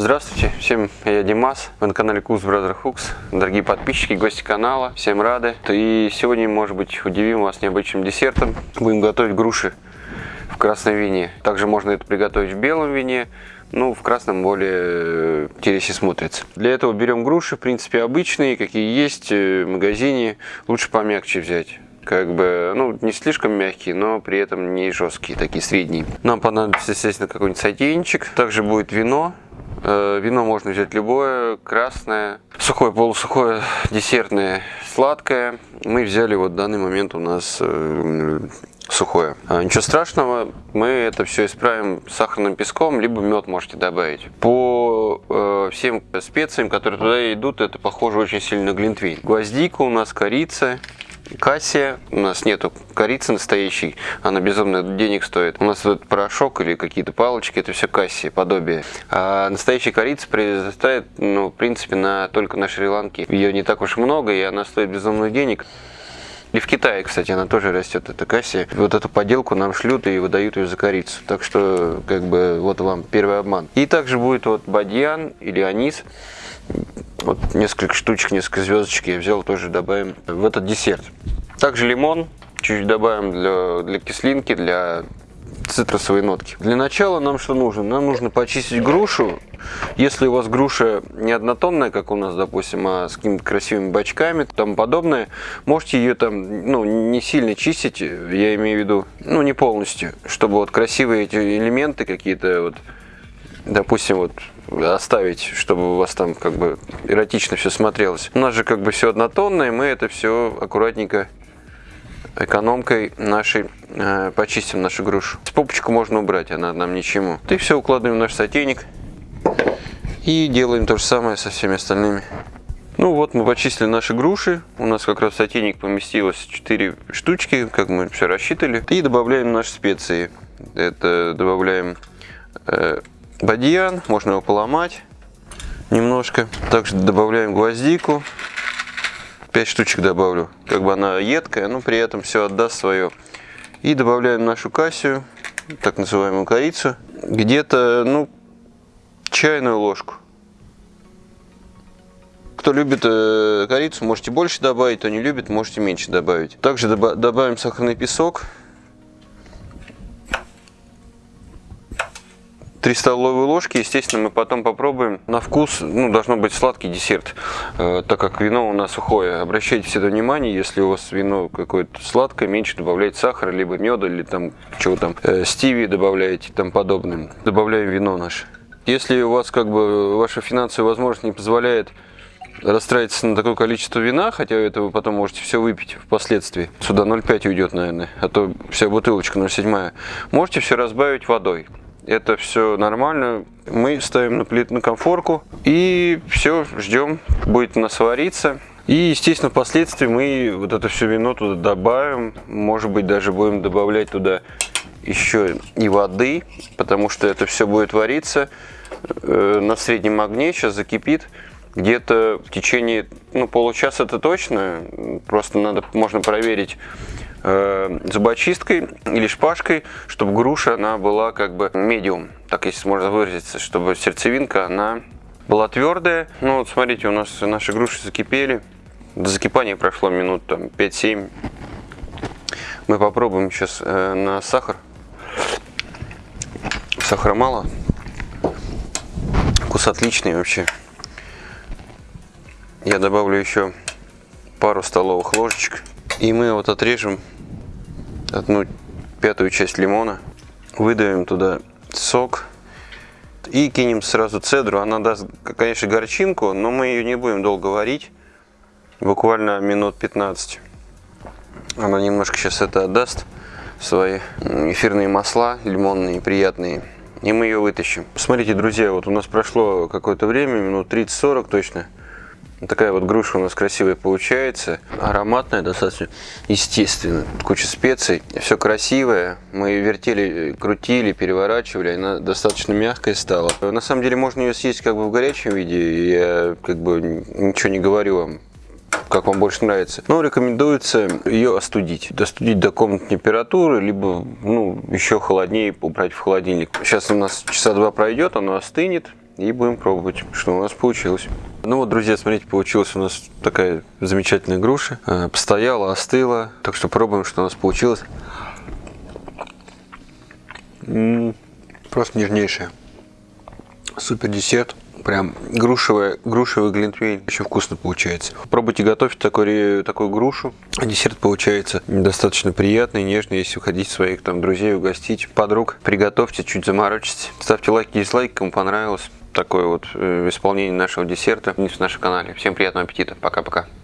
Здравствуйте, всем я Димас, вы на канале Кус Brother Hooks. Дорогие подписчики, гости канала, всем рады. И сегодня, может быть, удивим вас необычным десертом. Будем готовить груши в красном вине. Также можно это приготовить в белом вине, ну, в красном более интереснее смотрится. Для этого берем груши, в принципе, обычные, какие есть э, в магазине. Лучше помягче взять как бы, ну, не слишком мягкие, но при этом не жесткие, такие средние. Нам понадобится, естественно, какой-нибудь сотейничек. Также будет вино. Э, вино можно взять любое, красное, сухое, полусухое, десертное, сладкое. Мы взяли вот в данный момент у нас э, сухое. А, ничего страшного, мы это все исправим сахарным песком, либо мед можете добавить. По э, всем специям, которые туда идут, это похоже очень сильно на глинтвейн. Гвоздика у нас, корица, кассе. У нас нету корицы настоящей, она безумно денег стоит. У нас тут порошок или какие-то палочки, это все кассе, подобие. А настоящая корица произрастает, ну, в принципе, на, только на Шри-Ланке. Ее не так уж много, и она стоит безумно денег. И в Китае, кстати, она тоже растет, эта касси. Вот эту поделку нам шлют и выдают ее за корицу. Так что, как бы, вот вам первый обман. И также будет вот бадьян или анис. Вот несколько штучек, несколько звездочек я взял, тоже добавим в этот десерт. Также лимон чуть-чуть добавим для, для кислинки, для цитрусовой нотки. Для начала нам что нужно? Нам нужно почистить грушу. Если у вас груша не однотонная, как у нас, допустим, а с какими-то красивыми бачками и тому подобное, можете ее там ну, не сильно чистить, я имею в виду, ну не полностью, чтобы вот красивые эти элементы какие-то вот допустим, вот оставить, чтобы у вас там как бы эротично все смотрелось. У нас же как бы все однотонное, мы это все аккуратненько экономкой нашей э, почистим нашу грушу. Попочку можно убрать, она нам ничему. И все укладываем в наш сотейник и делаем то же самое со всеми остальными. Ну вот мы почистили наши груши. У нас как раз в сотейник поместилось 4 штучки, как мы все рассчитали. И добавляем наши специи. Это добавляем э, бадьян, можно его поломать немножко. Также добавляем гвоздику. 5 штучек добавлю. Как бы она едкая, но при этом все отдаст свое. И добавляем нашу кассию, так называемую корицу. Где-то, ну, чайную ложку. Кто любит э, корицу, можете больше добавить, кто не любит, можете меньше добавить. Также добавим сахарный песок. 3 столовые ложки. Естественно, мы потом попробуем. На вкус ну, должно быть сладкий десерт, э, так как вино у нас сухое. Обращайте всегда внимание, если у вас вино какое-то сладкое, меньше добавляйте сахара, либо меда, или там чего там, э, стиви добавляете, там подобным. Добавляем вино наше. Если у вас как бы ваша финансовая возможность не позволяет расстраиваться на такое количество вина, хотя это вы потом можете все выпить впоследствии. Сюда 0,5 уйдет, наверное, а то вся бутылочка 0,7. Можете все разбавить водой это все нормально. Мы ставим на плитную конфорку и все, ждем, будет у нас. И, естественно, впоследствии мы вот это все вино туда добавим. Может быть, даже будем добавлять туда еще и воды, потому что это все будет вариться э, на среднем огне, сейчас закипит. Где-то в течение ну, получаса это точно, просто надо, можно проверить зубочисткой или шпажкой, чтобы груша она была как бы медиум, так если можно выразиться, чтобы сердцевинка она была твердая. Ну вот смотрите, у нас наши груши закипели. До закипания прошло минут там 5-7. Мы попробуем сейчас э, на сахар. Сахара мало. Вкус отличный вообще. Я добавлю еще пару столовых ложечек. И мы вот отрежем одну пятую часть лимона, выдавим туда сок и кинем сразу цедру. Она даст, конечно, горчинку, но мы ее не будем долго варить, буквально минут 15. Она немножко сейчас это отдаст, свои эфирные масла лимонные, приятные. И мы ее вытащим. Смотрите, друзья, вот у нас прошло какое-то время, минут 30-40 точно. Такая вот груша у нас красивая получается, ароматная достаточно, естественно, куча специй, все красивое. Мы вертели, крутили, переворачивали, она достаточно мягкая стала. На самом деле можно ее съесть как бы в горячем виде, я как бы ничего не говорю вам, как вам больше нравится. Но рекомендуется ее остудить. Остудить до комнатной температуры, либо ну, еще холоднее убрать в холодильник. Сейчас у нас часа два пройдет, оно остынет и будем пробовать, что у нас получилось. Ну вот, друзья, смотрите, получилась у нас такая замечательная груша. Э, постояла, остыла. Так что пробуем, что у нас получилось. Просто нежнейшая. Супер десерт. Прям грушевая, грушевый глинтвейн. Очень вкусно получается. Попробуйте готовить такой, такую грушу. Десерт получается достаточно приятный, нежный. Если уходить своих там друзей, угостить, подруг, приготовьте, чуть заморочите. Ставьте лайки дизлайки, кому понравилось такое вот э, исполнение нашего десерта вниз в нашем канале. Всем приятного аппетита. Пока-пока.